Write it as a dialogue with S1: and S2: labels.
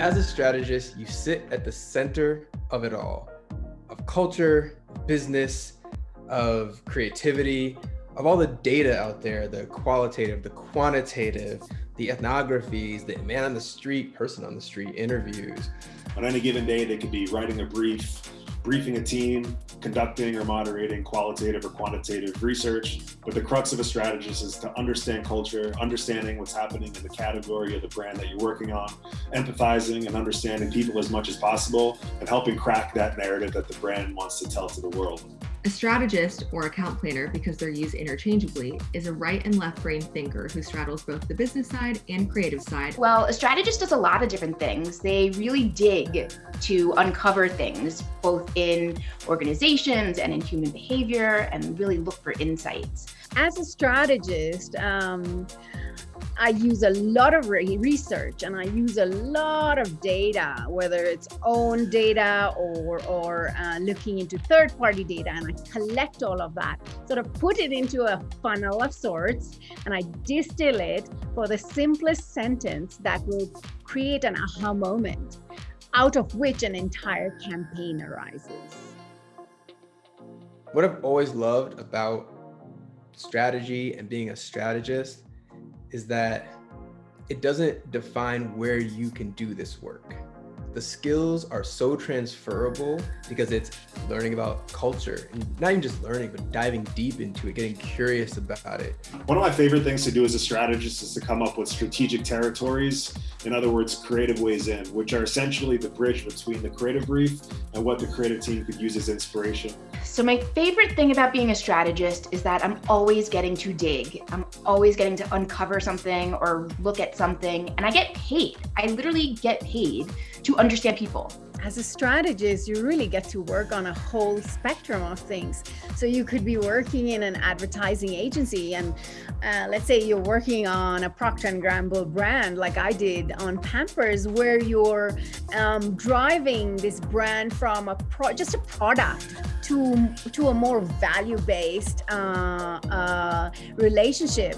S1: As a strategist, you sit at the center of it all, of culture, business, of creativity, of all the data out there, the qualitative, the quantitative, the ethnographies, the man on the street, person on the street interviews.
S2: On any given day, they could be writing a brief, briefing a team, conducting or moderating qualitative or quantitative research. But the crux of a strategist is to understand culture, understanding what's happening in the category or the brand that you're working on, empathizing and understanding people as much as possible, and helping crack that narrative that the brand wants to tell to the world.
S3: A strategist or account planner, because they're used interchangeably, is a right and left brain thinker who straddles both the business side and creative side.
S4: Well, a strategist does a lot of different things. They really dig to uncover things, both in organizations and in human behavior, and really look for insights.
S5: As a strategist, um, I use a lot of re research and I use a lot of data, whether it's own data or, or uh, looking into third party data. And I collect all of that, sort of put it into a funnel of sorts, and I distill it for the simplest sentence that will create an aha moment out of which an entire campaign arises.
S1: What I've always loved about strategy and being a strategist is that it doesn't define where you can do this work. The skills are so transferable because it's learning about culture and not even just learning, but diving deep into it, getting curious about it.
S2: One of my favorite things to do as a strategist is to come up with strategic territories. In other words, creative ways in, which are essentially the bridge between the creative brief and what the creative team could use as inspiration.
S4: So my favorite thing about being a strategist is that I'm always getting to dig. I'm always getting to uncover something or look at something and I get paid. I literally get paid to understand people.
S5: As a strategist, you really get to work on a whole spectrum of things. So you could be working in an advertising agency and uh, let's say you're working on a Procter & Gamble brand like I did on Pampers where you're um, driving this brand from a just a product to, to a more value-based uh, uh, relationship